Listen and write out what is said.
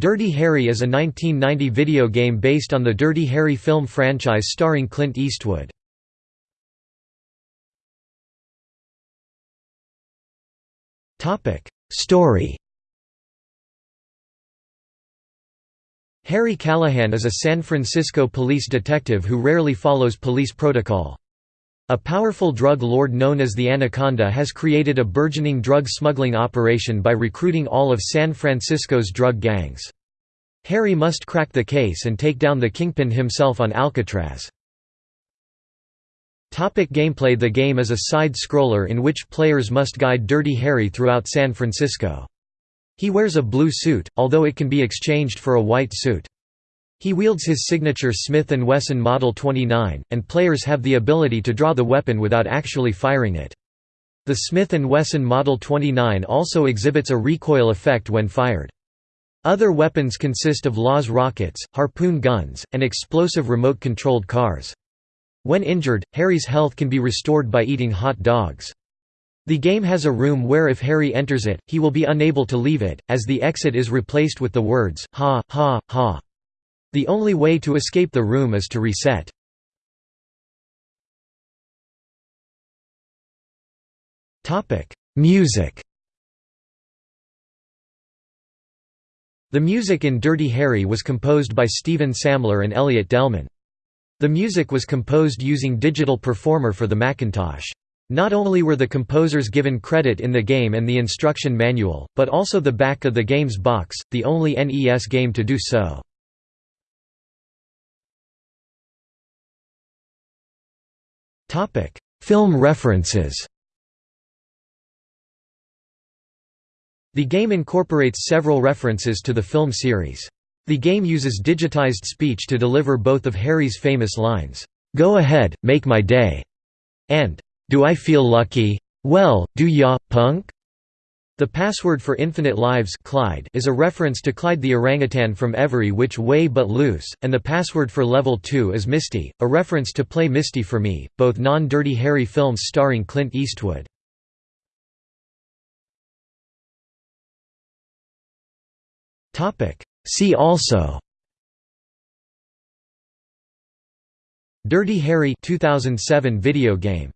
Dirty Harry is a 1990 video game based on the Dirty Harry film franchise starring Clint Eastwood. Story Harry Callahan is a San Francisco police detective who rarely follows police protocol. A powerful drug lord known as the Anaconda has created a burgeoning drug smuggling operation by recruiting all of San Francisco's drug gangs. Harry must crack the case and take down the kingpin himself on Alcatraz. Topic gameplay The game is a side-scroller in which players must guide Dirty Harry throughout San Francisco. He wears a blue suit, although it can be exchanged for a white suit. He wields his signature Smith & Wesson Model 29, and players have the ability to draw the weapon without actually firing it. The Smith & Wesson Model 29 also exhibits a recoil effect when fired. Other weapons consist of Laws rockets, harpoon guns, and explosive remote-controlled cars. When injured, Harry's health can be restored by eating hot dogs. The game has a room where if Harry enters it, he will be unable to leave it, as the exit is replaced with the words, ha, ha, ha. The only way to escape the room is to reset. Music The music in Dirty Harry was composed by Stephen Samler and Elliot Delman. The music was composed using Digital Performer for the Macintosh. Not only were the composers given credit in the game and the instruction manual, but also the back of the game's box, the only NES game to do so. Topic: Film references. The game incorporates several references to the film series. The game uses digitized speech to deliver both of Harry's famous lines, "Go ahead, make my day," and "Do I feel lucky? Well, do ya, punk?" The password for Infinite Lives Clyde is a reference to Clyde the orangutan from Every Which Way But Loose, and the password for Level 2 is Misty, a reference to Play Misty for Me, both non-Dirty Harry films starring Clint Eastwood. See also. Dirty Harry 2007 video game